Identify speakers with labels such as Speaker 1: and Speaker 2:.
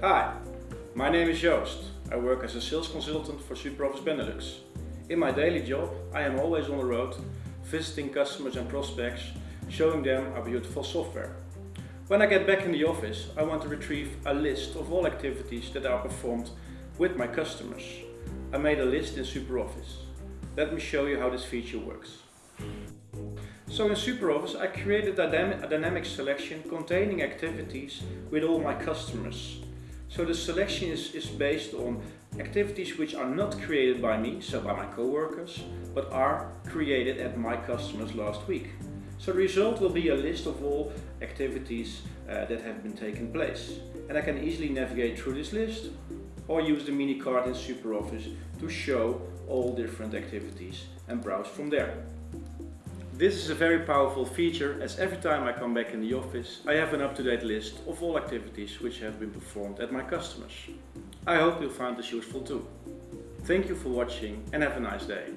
Speaker 1: Hi, my name is Joost. I work as a sales consultant for SuperOffice Benelux. In my daily job, I am always on the road, visiting customers and prospects, showing them our beautiful software. When I get back in the office, I want to retrieve a list of all activities that are performed with my customers. I made a list in SuperOffice. Let me show you how this feature works. So in SuperOffice I created a, dynamic selection containing activities with all my customers. So the selection is, is based on activities which are not created by me, so by my co-workers, but are created at my customers last week. So the result will be a list of all activities uh, that have been taken place. And I can easily navigate through this list or use the mini card in SuperOffice to show all different activities and browse from there. This is a very powerful feature as every time I come back in the office I have an up-to-date list of all activities which have been performed at my customers. I hope you'll find this useful too. Thank you for watching and have a nice day.